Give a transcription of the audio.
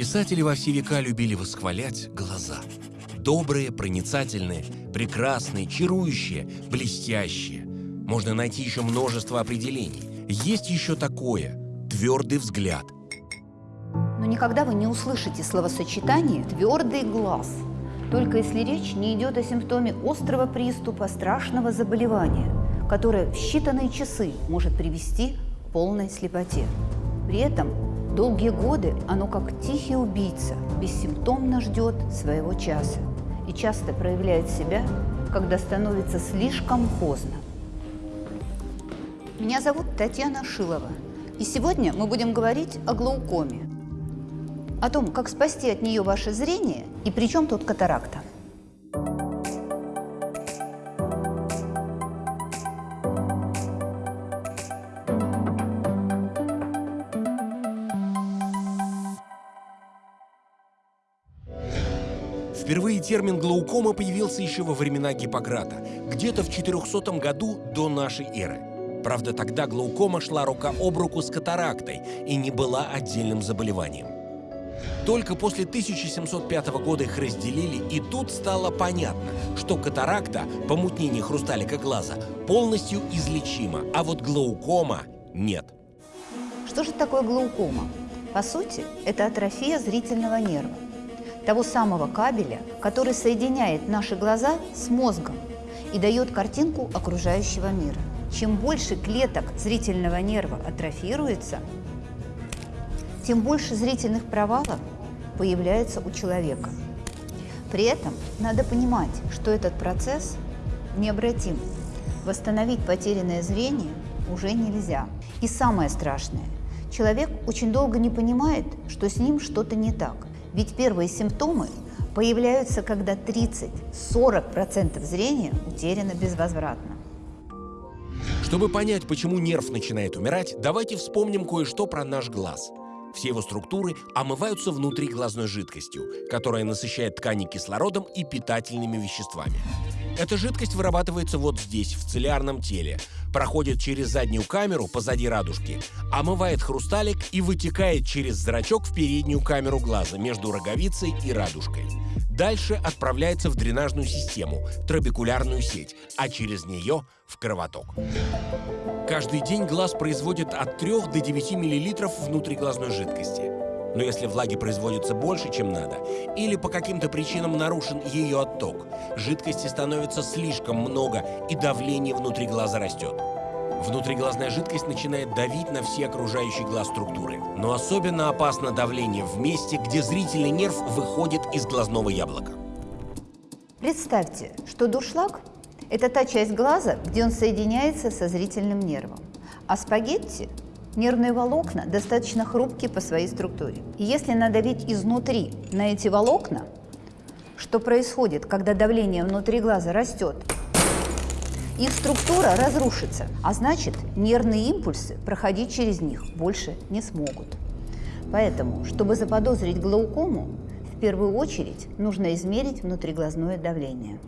Писатели во все века любили восхвалять глаза. Добрые, проницательные, прекрасные, чарующие, блестящие. Можно найти еще множество определений. Есть еще такое – твердый взгляд. Но никогда вы не услышите словосочетание «твердый глаз», только если речь не идет о симптоме острого приступа страшного заболевания, которое в считанные часы может привести к полной слепоте. При этом Долгие годы оно, как тихий убийца, бессимптомно ждет своего часа и часто проявляет себя, когда становится слишком поздно. Меня зовут Татьяна Шилова, и сегодня мы будем говорить о глаукоме, о том, как спасти от нее ваше зрение и при чем тут катаракта. Впервые термин глаукома появился еще во времена Гиппократа, где-то в 400 году до нашей эры. Правда, тогда глаукома шла рука об руку с катарактой и не была отдельным заболеванием. Только после 1705 года их разделили, и тут стало понятно, что катаракта, помутнение хрусталика глаза, полностью излечима, а вот глаукома нет. Что же такое глаукома? По сути, это атрофия зрительного нерва того самого кабеля, который соединяет наши глаза с мозгом и дает картинку окружающего мира. Чем больше клеток зрительного нерва атрофируется, тем больше зрительных провалов появляется у человека. При этом надо понимать, что этот процесс необратим. Восстановить потерянное зрение уже нельзя. И самое страшное, человек очень долго не понимает, что с ним что-то не так. Ведь первые симптомы появляются, когда 30-40% зрения утеряно безвозвратно. Чтобы понять, почему нерв начинает умирать, давайте вспомним кое-что про наш глаз. Все его структуры омываются внутри глазной жидкостью, которая насыщает ткани кислородом и питательными веществами. Эта жидкость вырабатывается вот здесь, в цилиарном теле, проходит через заднюю камеру позади радужки, омывает хрусталик и вытекает через зрачок в переднюю камеру глаза между роговицей и радужкой. Дальше отправляется в дренажную систему, трабекулярную сеть, а через нее в кровоток. Каждый день глаз производит от 3 до 9 мл внутриглазной жидкости. Но если влаги производится больше, чем надо, или по каким-то причинам нарушен ее отток, жидкости становится слишком много и давление внутри глаза растет. Внутриглазная жидкость начинает давить на все окружающие глаз структуры. Но особенно опасно давление в месте, где зрительный нерв выходит из глазного яблока. Представьте, что дуршлаг – это та часть глаза, где он соединяется со зрительным нервом, а спагетти Нервные волокна достаточно хрупкие по своей структуре. И если надавить изнутри на эти волокна, что происходит, когда давление внутри глаза растет, их структура разрушится, а значит нервные импульсы проходить через них больше не смогут. Поэтому, чтобы заподозрить глаукому, в первую очередь нужно измерить внутриглазное давление.